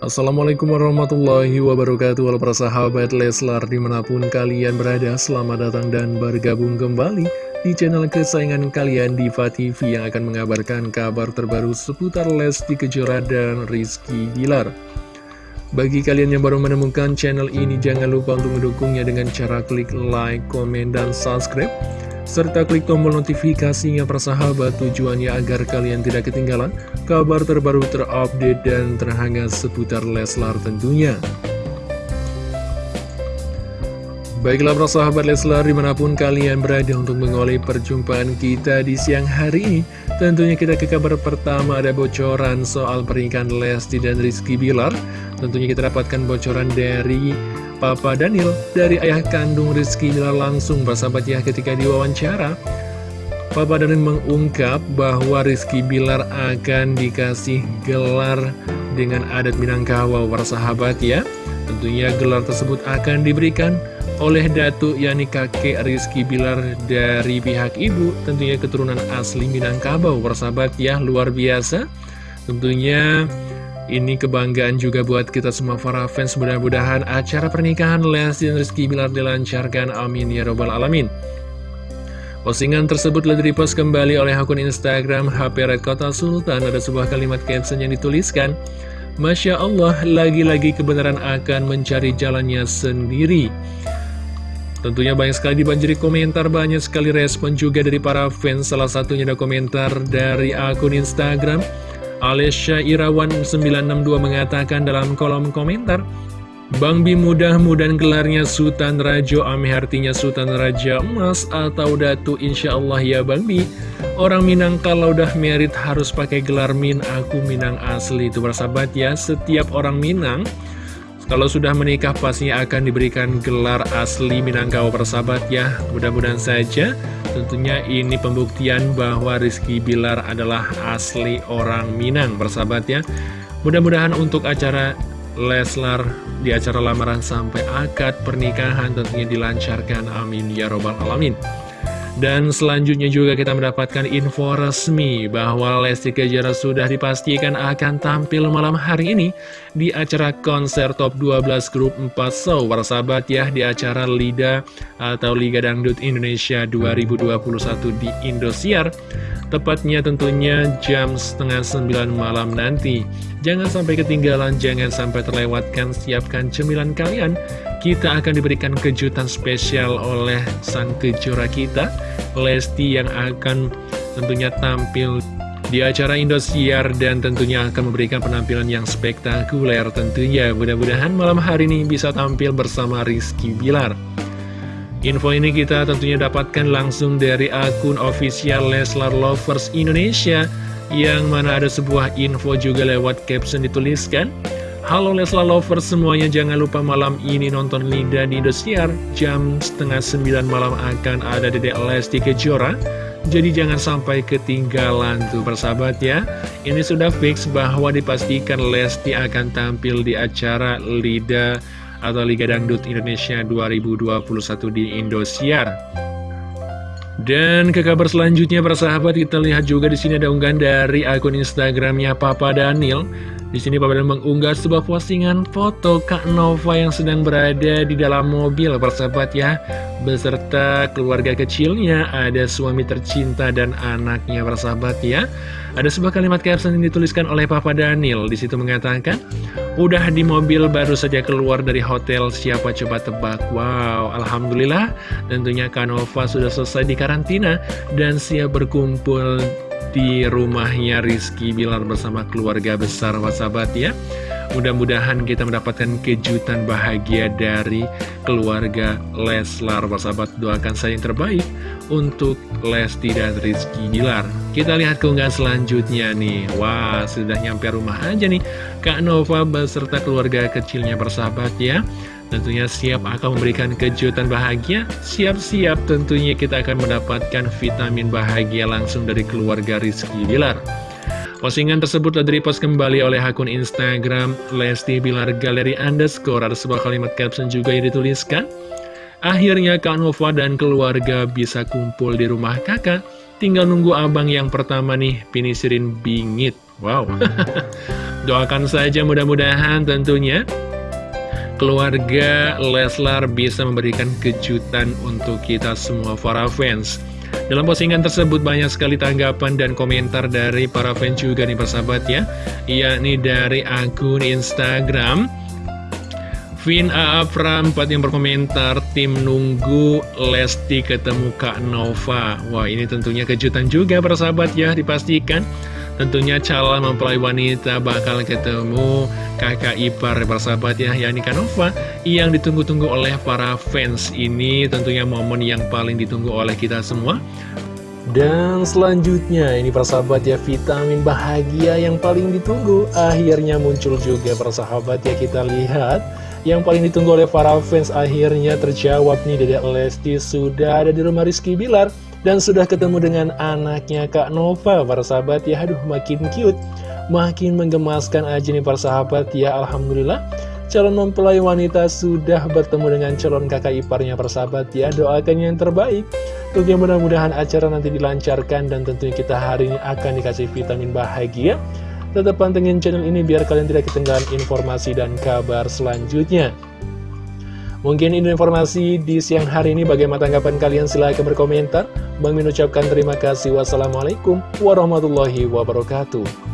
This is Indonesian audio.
Assalamualaikum warahmatullahi wabarakatuh. Halo para sahabat Leslar di mana pun kalian berada Selamat datang dan bergabung kembali di channel kesayangan kalian Diva TV Yang akan mengabarkan kabar terbaru seputar Lesti Kejora dan Rizky Bilar. Bagi kalian yang baru menemukan channel ini Jangan lupa untuk mendukungnya dengan cara klik like, komen, dan subscribe serta klik tombol notifikasinya persahabat tujuannya agar kalian tidak ketinggalan kabar terbaru terupdate dan terhangat seputar Leslar tentunya. Baiklah persahabat Leslar di mana pun kalian berada untuk mengoleh perjumpaan kita di siang hari ini Tentunya kita ke kabar pertama ada bocoran soal pernikahan Lesti dan Rizky Bilar Tentunya kita dapatkan bocoran dari Papa Daniel dari ayah kandung Rizky Bilar langsung bersahabat ya ketika diwawancara. Papa Daniel mengungkap bahwa Rizky Bilar akan dikasih gelar dengan adat Minangkabau bersahabat ya. Tentunya gelar tersebut akan diberikan oleh Datu yakni kakek Rizky Bilar dari pihak ibu. Tentunya keturunan asli Minangkabau bersahabat ya luar biasa. Tentunya ini kebanggaan juga buat kita semua para fans. Mudah-mudahan acara pernikahan Lesti dan Rizky Bilar dilancarkan. Amin ya robbal alamin. Postingan tersebut telah direpost kembali oleh akun Instagram HP Red Kota Sultan. Ada sebuah kalimat caption yang dituliskan Masya Allah, lagi-lagi kebenaran akan mencari jalannya sendiri. Tentunya banyak sekali dibanjiri komentar, banyak sekali respon juga dari para fans. Salah satunya ada komentar dari akun Instagram Alesya Irawan 962 mengatakan dalam kolom komentar Bang Bi mudah-mudahan gelarnya Sultan Rajo Ame artinya Sultan Raja Emas atau Datu Insya Allah ya Bang Bi. Orang Minang kalau udah merit harus pakai gelar Min Aku Minang asli. Itu bersahabat ya Setiap orang Minang kalau sudah menikah pastinya akan diberikan gelar asli Minangkabau persahabat ya. Mudah-mudahan saja. Tentunya ini pembuktian bahwa Rizky Bilar adalah asli orang Minang persahabat ya. Mudah-mudahan untuk acara Leslar di acara lamaran sampai akad pernikahan tentunya dilancarkan. Amin. Ya robbal alamin dan selanjutnya juga kita mendapatkan info resmi bahwa Lesti Kejora sudah dipastikan akan tampil malam hari ini di acara konser Top 12 Grup 4 Show. Warsabat ya di acara LIDA atau Liga Dangdut Indonesia 2021 di Indosiar. Tepatnya tentunya jam setengah sembilan malam nanti. Jangan sampai ketinggalan, jangan sampai terlewatkan, siapkan cemilan kalian. Kita akan diberikan kejutan spesial oleh sang kejora kita, Lesti yang akan tentunya tampil di acara Indosiar dan tentunya akan memberikan penampilan yang spektakuler tentunya. Mudah-mudahan malam hari ini bisa tampil bersama Rizky Bilar. Info ini kita tentunya dapatkan langsung dari akun official Leslar Lovers Indonesia yang mana ada sebuah info juga lewat caption dituliskan Halo Leslar Lovers semuanya jangan lupa malam ini nonton Linda di Indosiar. Jam setengah sembilan malam akan ada Dedek Lesti Kejora. Jadi jangan sampai ketinggalan tuh persahabat ya. Ini sudah fix bahwa dipastikan Lesti akan tampil di acara Lida atau Liga Dangdut Indonesia 2021 di Indosiar. Dan ke kabar selanjutnya para sahabat kita lihat juga di sini ada unggahan dari akun Instagramnya Papa Daniel. Di sini Papa Daniel mengunggah sebuah postingan foto Kak Nova yang sedang berada di dalam mobil para sahabat ya, beserta keluarga kecilnya, ada suami tercinta dan anaknya para sahabat ya. Ada sebuah kalimat caption yang dituliskan oleh Papa Daniel. Di situ mengatakan, udah di mobil baru saja keluar dari hotel, siapa coba tebak? Wow, Alhamdulillah, tentunya Kanova sudah selesai di karantina dan siap berkumpul di rumahnya Rizky Bilar bersama keluarga besar wasabat ya. Mudah-mudahan kita mendapatkan kejutan bahagia dari keluarga Leslar. Sahabat doakan saya yang terbaik untuk Lesti dan Rizky Bilar. Kita lihat keunggahan selanjutnya nih. Wah sudah nyampe rumah aja nih Kak Nova beserta keluarga kecilnya bersahabat ya Tentunya siap akan memberikan kejutan bahagia Siap-siap tentunya kita akan mendapatkan vitamin bahagia langsung dari keluarga Rizky Bilar Postingan tersebut telah direpost kembali oleh akun Instagram Lesti Bilar Galeri Underscore. Ada sebuah kalimat caption juga yang dituliskan. Akhirnya Kak Nova dan keluarga bisa kumpul di rumah kakak. Tinggal nunggu abang yang pertama nih, pinisirin bingit. Wow. Doakan saja mudah-mudahan tentunya keluarga Leslar bisa memberikan kejutan untuk kita semua para fans. Dalam postingan tersebut banyak sekali tanggapan dan komentar dari para fans juga nih persahabat ya. Yakni dari akun Instagram Vin 4 yang berkomentar Tim nunggu Lesti ketemu Kak Nova. Wah ini tentunya kejutan juga persahabat ya dipastikan Tentunya calon mempelai wanita bakal ketemu kakak ipar persahabat ya yakni Kanova yang ditunggu-tunggu oleh para fans ini. Tentunya momen yang paling ditunggu oleh kita semua. Dan selanjutnya ini persahabat ya vitamin bahagia yang paling ditunggu. Akhirnya muncul juga persahabat ya kita lihat. Yang paling ditunggu oleh para fans akhirnya terjawab nih Dedek Lesti sudah ada di rumah Rizky Bilar dan sudah ketemu dengan anaknya Kak Nova, para sahabat. Ya, aduh makin cute, makin menggemaskan aja nih para sahabat. Ya, Alhamdulillah. Calon mempelai wanita sudah bertemu dengan calon kakak iparnya persahabat ya Doakan yang terbaik. Tentunya mudah-mudahan acara nanti dilancarkan Dan tentunya kita hari ini akan dikasih vitamin bahagia. Tetap pantengin channel ini biar kalian tidak ketinggalan informasi dan kabar selanjutnya Mungkin ini informasi di siang hari ini bagaimana tanggapan kalian silahkan berkomentar. Bang Min ucapkan terima kasih. Wassalamualaikum warahmatullahi wabarakatuh.